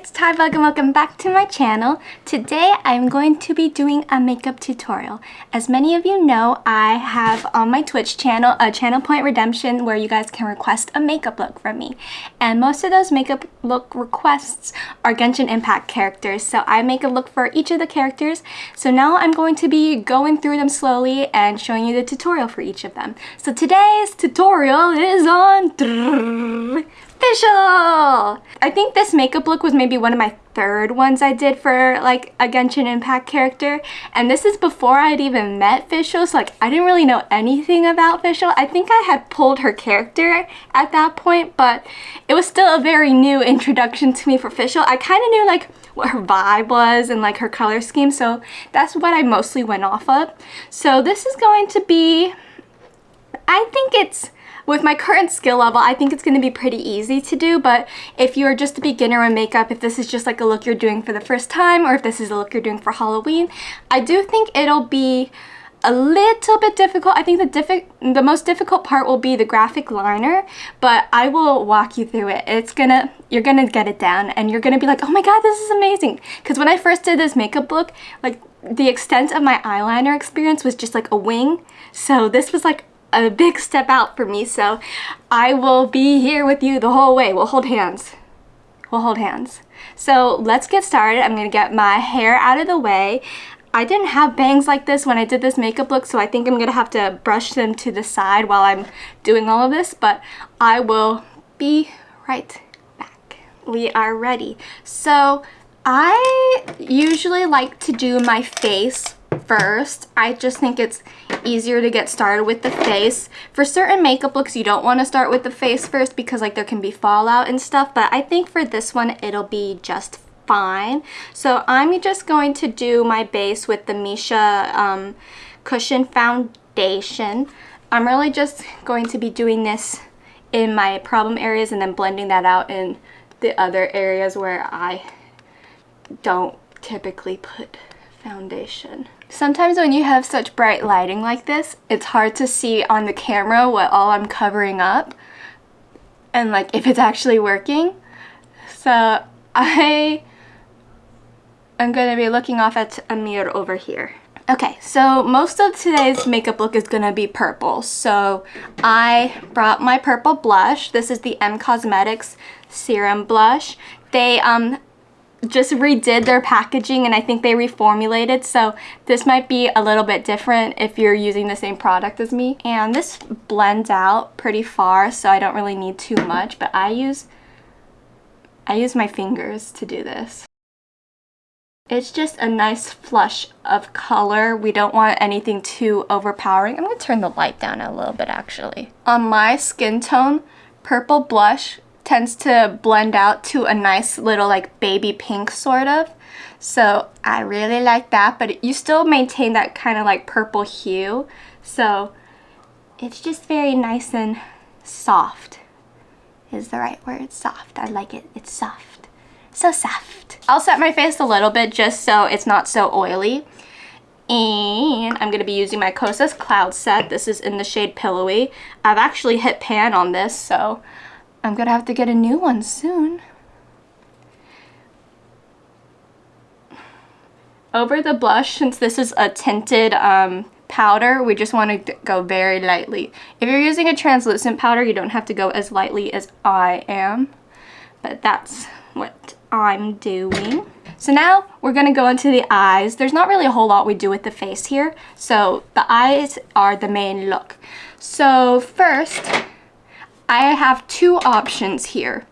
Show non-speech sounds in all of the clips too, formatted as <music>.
it's Tybug and welcome back to my channel. Today I'm going to be doing a makeup tutorial. As many of you know, I have on my Twitch channel a Channel Point Redemption where you guys can request a makeup look from me. And most of those makeup look requests are Genshin Impact characters, so I make a look for each of the characters. So now I'm going to be going through them slowly and showing you the tutorial for each of them. So today's tutorial is on Fischl! I think this makeup look was maybe one of my third ones I did for like a Genshin Impact character and this is before I'd even met Fischl so like I didn't really know anything about Fischl. I think I had pulled her character at that point but it was still a very new introduction to me for Fischl. I kind of knew like what her vibe was and like her color scheme so that's what I mostly went off of. So this is going to be, I think it's with my current skill level, I think it's going to be pretty easy to do, but if you're just a beginner in makeup, if this is just like a look you're doing for the first time, or if this is a look you're doing for Halloween, I do think it'll be a little bit difficult. I think the diffi the most difficult part will be the graphic liner, but I will walk you through it. It's gonna, you're gonna get it down and you're gonna be like, oh my god, this is amazing. Because when I first did this makeup look, like the extent of my eyeliner experience was just like a wing. So this was like a big step out for me, so I will be here with you the whole way. We'll hold hands. We'll hold hands. So let's get started. I'm to get my hair out of the way. I didn't have bangs like this when I did this makeup look, so I think I'm to have to brush them to the side while I'm doing all of this, but I will be right back. We are ready. So I usually like to do my face first. I just think it's easier to get started with the face. For certain makeup looks, you don't want to start with the face first because like there can be fallout and stuff, but I think for this one, it'll be just fine. So I'm just going to do my base with the Missha um, Cushion Foundation. I'm really just going to be doing this in my problem areas and then blending that out in the other areas where I don't typically put foundation. Sometimes when you have such bright lighting like this, it's hard to see on the camera what all I'm covering up and like if it's actually working. So I am going to be looking off at a mirror over here. Okay, so most of today's makeup look is going to be purple. So I brought my purple blush. This is the M Cosmetics Serum Blush. They um, just redid their packaging and I think they reformulated so this might be a little bit different if you're using the same product as me and this blends out pretty far so I don't really need too much but I use I use my fingers to do this it's just a nice flush of color. We don't want anything too overpowering. I'm going to turn the light down a little bit actually. On my skin tone, purple blush tends to blend out to a nice little like baby pink sort of. So I really like that, but you still maintain that kind of like purple hue. So it's just very nice and soft is the right word. Soft. I like it. It's soft. So soft. I'll set my face a little bit just so it's not so oily. And I'm going to be using my Kosas Cloud Set. This is in the shade Pillowy. I've actually hit pan on this, so I'm gonna have to get a new one soon. Over the blush, since this is a tinted um, powder, we just want to go very lightly. If you're using a translucent powder, you don't have to go as lightly as I am. But that's what I'm doing. So now we're going to go into the eyes. There's not really a whole lot we do with the face here. So the eyes are the main look. So first, I have two options here.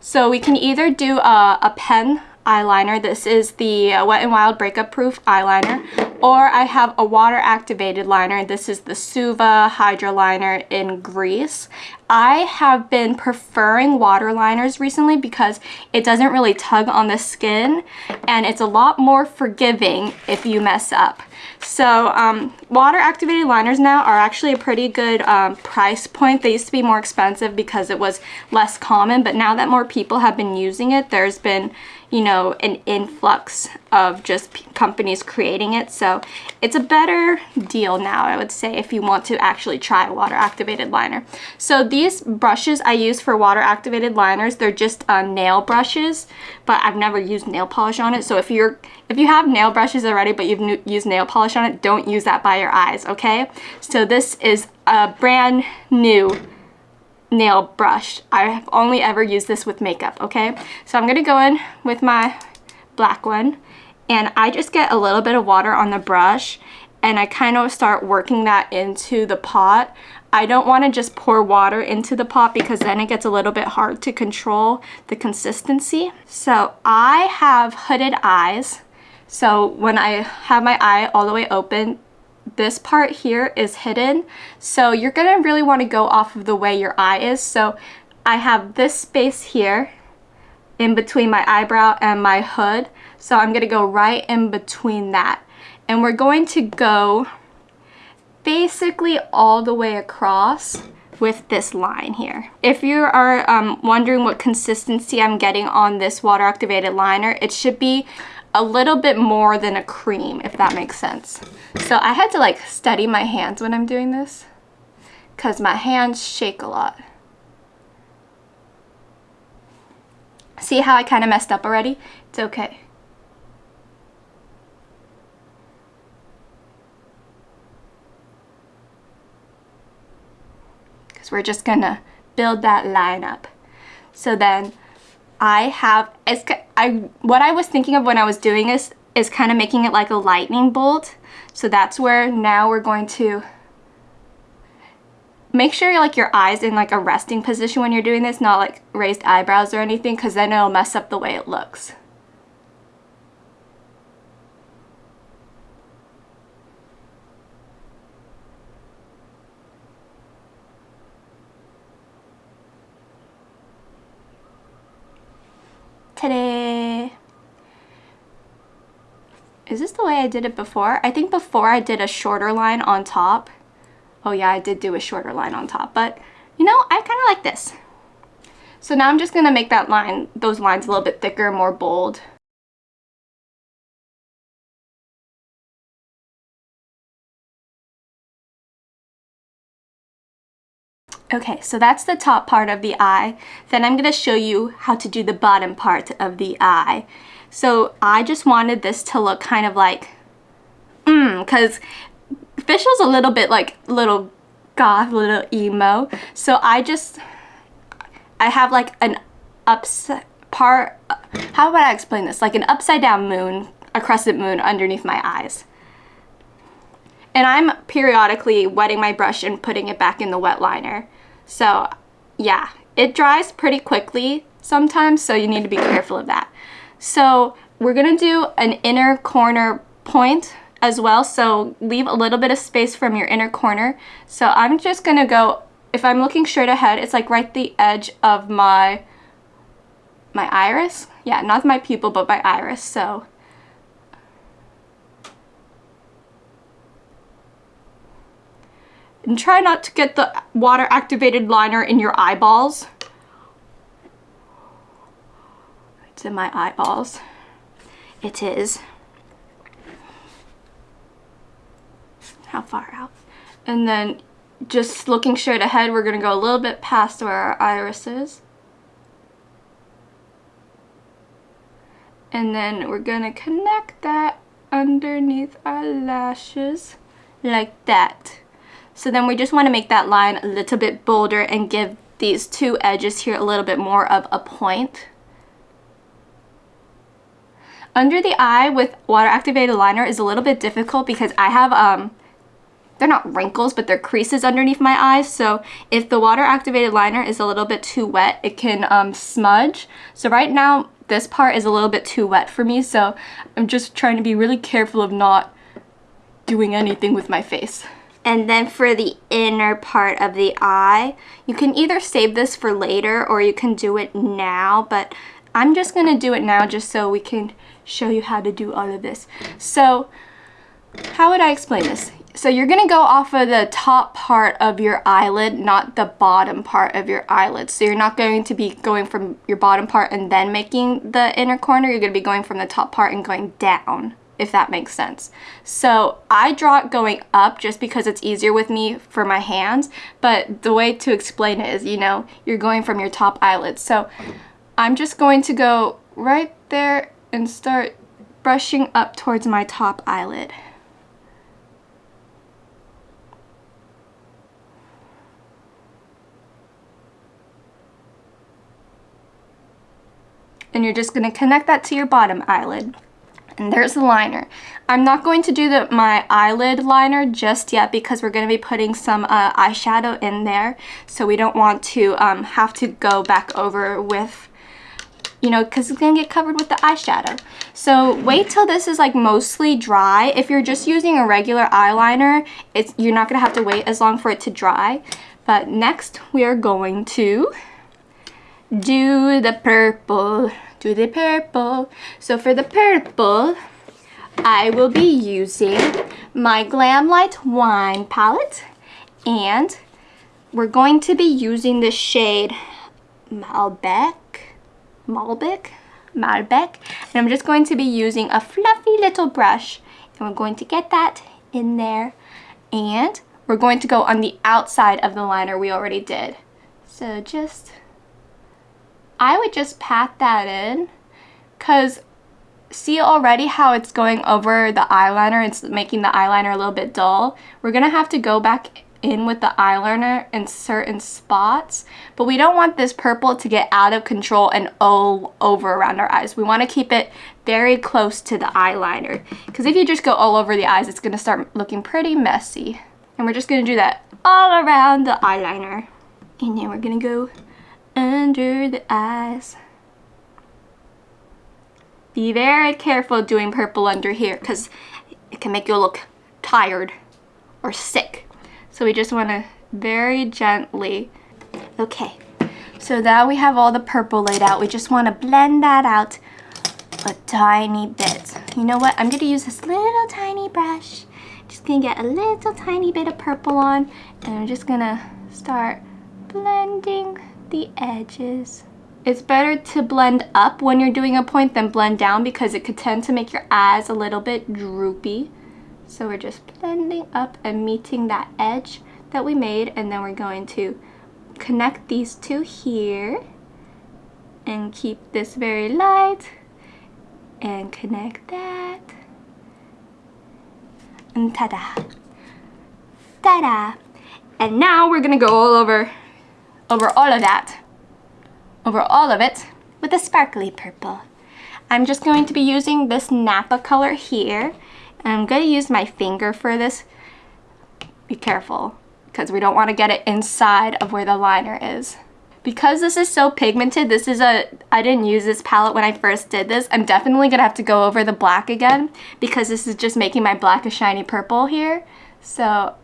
So we can either do a, a pen eyeliner. This is the Wet n Wild Breakup Proof eyeliner. Or I have a water activated liner. This is the Suva Hydra liner in Grease. I have been preferring water liners recently because it doesn't really tug on the skin and it's a lot more forgiving if you mess up. So um, water activated liners now are actually a pretty good um, price point. They used to be more expensive because it was less common, but now that more people have been using it, there's been you know, an influx of just companies creating it. So it's a better deal now, I would say, if you want to actually try water activated liner. So these brushes I use for water activated liners, they're just uh, nail brushes, but I've never used nail polish on it. So if you're if you have nail brushes already, but you've used nail polish on it, don't use that by your eyes, okay? So this is a brand new nail brush. I've only ever used this with makeup, okay? So I'm gonna go in with my black one and I just get a little bit of water on the brush and I kind of start working that into the pot. I don't want to just pour water into the pot because then it gets a little bit hard to control the consistency. So I have hooded eyes. So when I have my eye all the way open, this part here is hidden. So you're gonna really wanna go off of the way your eye is. So I have this space here in between my eyebrow and my hood. So I'm gonna go right in between that. And we're going to go basically all the way across with this line here. If you are um, wondering what consistency I'm getting on this water activated liner, it should be a little bit more than a cream, if that makes sense. So I had to like steady my hands when I'm doing this because my hands shake a lot. See how I kind of messed up already? It's okay. Because we're just gonna build that line up. So then I have, I, what I was thinking of when I was doing this is kind of making it like a lightning bolt. So that's where now we're going to make sure like your eyes in like a resting position when you're doing this, not like raised eyebrows or anything, because then it'll mess up the way it looks. Ta-da! Is this the way I did it before? I think before I did a shorter line on top. Oh yeah, I did do a shorter line on top, but you know, I kind of like this. So now I'm just going to make that line, those lines a little bit thicker, more bold. Okay, so that's the top part of the eye. Then I'm going to show you how to do the bottom part of the eye. So I just wanted this to look kind of like, mmm, because Fischl's a little bit like little goth, little emo. So I just, I have like an upside part, how would I explain this? Like an upside down moon, a crescent moon underneath my eyes. And I'm periodically wetting my brush and putting it back in the wet liner. So yeah, it dries pretty quickly sometimes, so you need to be careful of that. So we're gonna do an inner corner point as well, so leave a little bit of space from your inner corner. So I'm just gonna go, if I'm looking straight ahead, it's like right the edge of my, my iris. Yeah, not my pupil, but my iris, so And try not to get the water activated liner in your eyeballs. In my eyeballs. It is. How far out? And then just looking straight ahead, we're going to go a little bit past where our iris is. And then we're going to connect that underneath our lashes like that. So then we just want to make that line a little bit bolder and give these two edges here a little bit more of a point. Under the eye with water activated liner is a little bit difficult because I have, um, they're not wrinkles, but they're creases underneath my eyes. So if the water activated liner is a little bit too wet, it can um, smudge. So right now, this part is a little bit too wet for me. So I'm just trying to be really careful of not doing anything with my face. And then for the inner part of the eye, you can either save this for later or you can do it now, but I'm just gonna do it now just so we can show you how to do all of this. So how would I explain this? So you're gonna go off of the top part of your eyelid, not the bottom part of your eyelid. So you're not going to be going from your bottom part and then making the inner corner. You're gonna be going from the top part and going down, if that makes sense. So I draw it going up just because it's easier with me for my hands. But the way to explain it is, you know, you're going from your top eyelid. So I'm just going to go right there and start brushing up towards my top eyelid. and you're just going to connect that to your bottom eyelid. And there's the liner. I'm not going to do the, my eyelid liner just yet because we're going to be putting some uh, eyeshadow in there. So we don't want to um, have to go back over with, you know, because it's going to get covered with the eyeshadow. So wait till this is like mostly dry. If you're just using a regular eyeliner, it's you're not going to have to wait as long for it to dry. But next we are going to do the purple do the purple. So for the purple, I will be using my Glamlite Wine palette and we're going to be using the shade Malbec, Malbec, Malbec, and I'm just going to be using a fluffy little brush and we're going to get that in there and we're going to go on the outside of the liner we already did. So just I would just pat that in because see already how it's going over the eyeliner. It's making the eyeliner a little bit dull. We're going to have to go back in with the eyeliner in certain spots, but we don't want this purple to get out of control and all over around our eyes. We want to keep it very close to the eyeliner because if you just go all over the eyes, it's going to start looking pretty messy. And we're just going to do that all around the eyeliner. And then we're going to go under the eyes. Be very careful doing purple under here because it can make you look tired or sick. So we just want to very gently. Okay, so now we have all the purple laid out. We just want to blend that out a tiny bit. You know what? I'm going to use this little tiny brush. Just going to get a little tiny bit of purple on and I'm just going to start blending the edges. It's better to blend up when you're doing a point than blend down because it could tend to make your eyes a little bit droopy. So we're just blending up and meeting that edge that we made and then we're going to connect these two here and keep this very light and connect that and ta-da ta-da and now we're gonna go all over over all of that, over all of it, with a sparkly purple. I'm just going to be using this Napa color here. I'm going to use my finger for this. Be careful, because we don't want to get it inside of where the liner is. Because this is so pigmented, this is a, I didn't use this palette when I first did this. I'm definitely going to have to go over the black again because this is just making my black a shiny purple here. So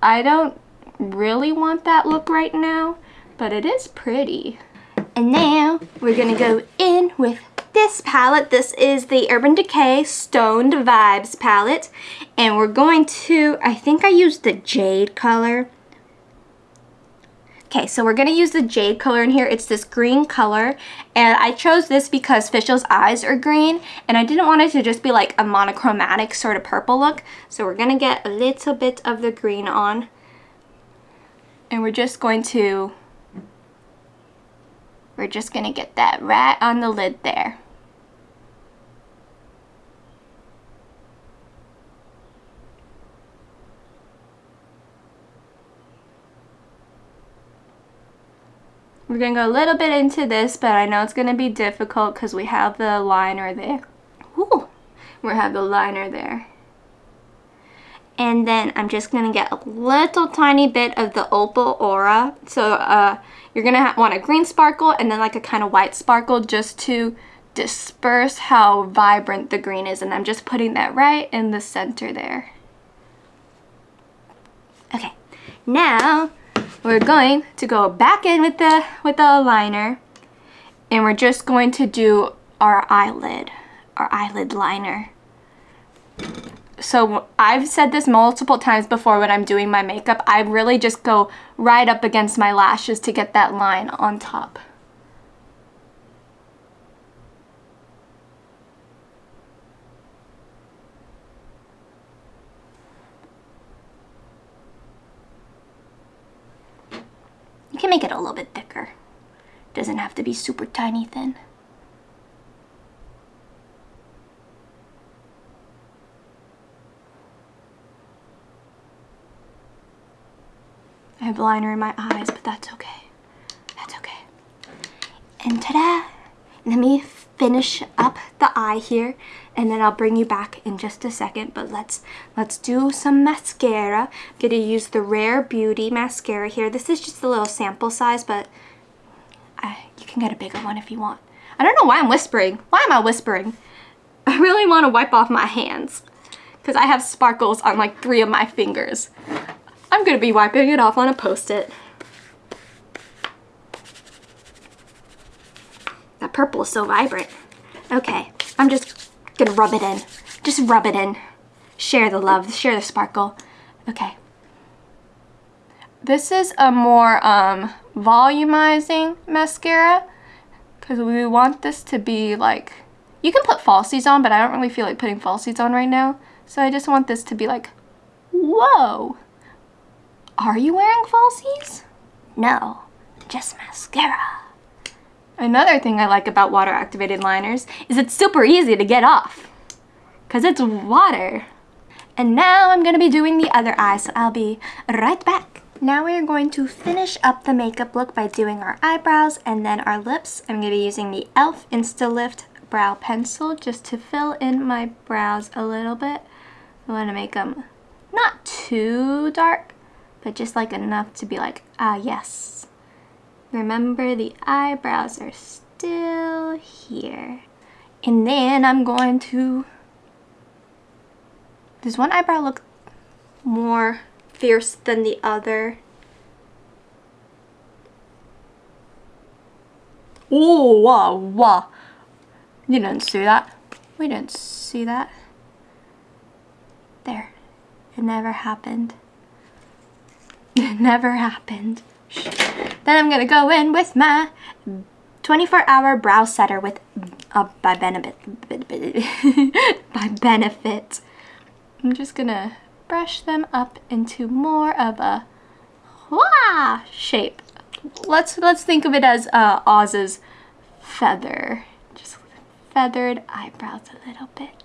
I don't really want that look right now but it is pretty. And now we're gonna go in with this palette. This is the Urban Decay Stoned Vibes palette. And we're going to, I think I used the jade color. Okay, so we're going to use the jade color in here. It's this green color. And I chose this because Fischl's eyes are green. And I didn't want it to just be like a monochromatic sort of purple look. So we're going to get a little bit of the green on. And we're just going to we're just going to get that right on the lid there. We're going to go a little bit into this, but I know it's going to be difficult because we have the liner there. Ooh, we have the liner there. And then I'm just going to get a little tiny bit of the Opal Aura. So uh, you're going to want a green sparkle and then like a kind of white sparkle just to disperse how vibrant the green is. And I'm just putting that right in the center there. Okay, now we're going to go back in with the, with the liner and we're just going to do our eyelid, our eyelid liner. so I've said this multiple times before when I'm doing my makeup. I really just go right up against my lashes to get that line on top. You can make it a little bit thicker. Doesn't have to be super tiny thin. I have liner in my eyes, but that's okay. That's okay. And ta-da! Let me finish up the eye here and then I'll bring you back in just a second but let's let's do some mascara. I'm gonna use the Rare Beauty mascara here. This is just a little sample size but I, you can get a bigger one if you want. I don't know why I'm whispering. Why am I whispering? <laughs> I really want to wipe off my hands because I have sparkles on like three of my fingers. I'm gonna be wiping it off on a post-it purple is so vibrant. Okay, I'm just gonna rub it in. Just rub it in. Share the love, share the sparkle. Okay. This is a more um, volumizing mascara because we want this to be like, you can put falsies on, but I don't really feel like putting falsies on right now. So I just want this to be like, whoa. Are you wearing falsies? No, just mascara. Another thing I like about water activated liners is it's super easy to get off because it's water. And now I'm going to be doing the other eye, so I'll be right back. Now we are going to finish up the makeup look by doing our eyebrows and then our lips. I'm going to be using the e.l.f. Instalift brow pencil just to fill in my brows a little bit. I want to make them not too dark, but just like enough to be like, ah yes, Remember the eyebrows are still here. And then I'm going to... Does one eyebrow look more fierce than the other? Oh, wow, wow. You didn't see that. We didn't see that. There. It never happened. <laughs> It never happened. Then I'm going to go in with my 24 hour brow setter with uh, by benefit <laughs> by benefit. I'm just to brush them up into more of a wah shape. Let's let's think of it as uh, Oz's feather. Just feathered eyebrows a little bit.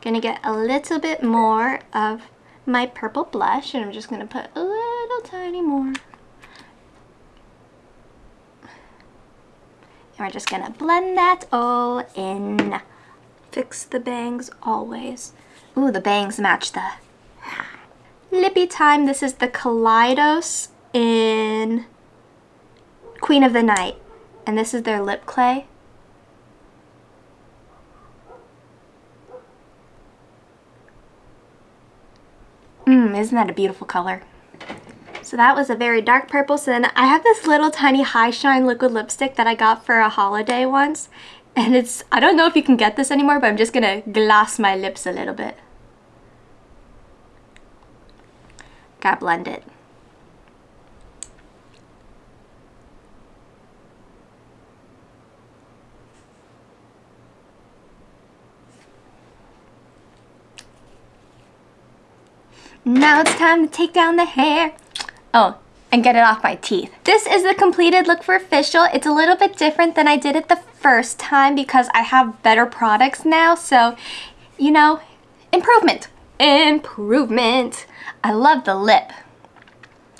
Gonna get a little bit more of my purple blush and I'm just gonna put a little tiny more. We're just gonna blend that all in. Fix the bangs always. Ooh, the bangs match the lippy time. This is the Kaleidos in Queen of the Night. And this is their lip clay. Mmm, isn't that a beautiful color? So that was a very dark purple. So then I have this little tiny High Shine liquid lipstick that I got for a holiday once. And it's, I don't know if you can get this anymore, but I'm just gonna gloss my lips a little bit. Gotta blend it. Now it's time to take down the hair. Oh, and get it off my teeth. This is the completed look for Fischl. It's a little bit different than I did it the first time because I have better products now. So, you know, improvement, improvement. I love the lip.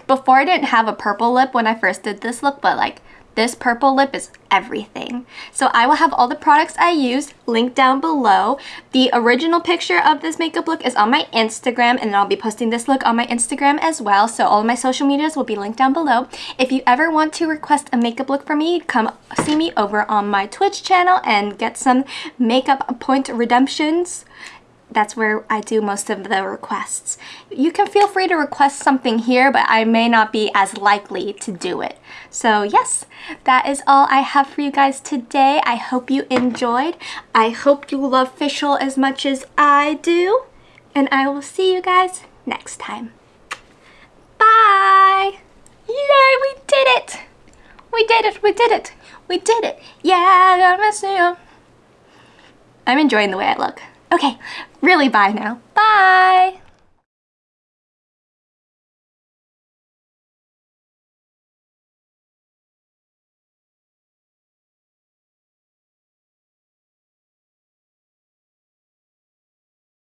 Before I didn't have a purple lip when I first did this look, but like this purple lip is everything. So I will have all the products I used linked down below. The original picture of this makeup look is on my Instagram and I'll be posting this look on my Instagram as well. So all my social medias will be linked down below. If you ever want to request a makeup look for me, come see me over on my Twitch channel and get some makeup point redemptions that's where I do most of the requests. You can feel free to request something here, but I may not be as likely to do it. So yes, that is all I have for you guys today. I hope you enjoyed. I hope you love Fischl as much as I do. And I will see you guys next time. Bye! Yay, we did it! We did it, we did it, we did it. Yeah. I'm enjoying the way I look. Okay, really bye now. Bye!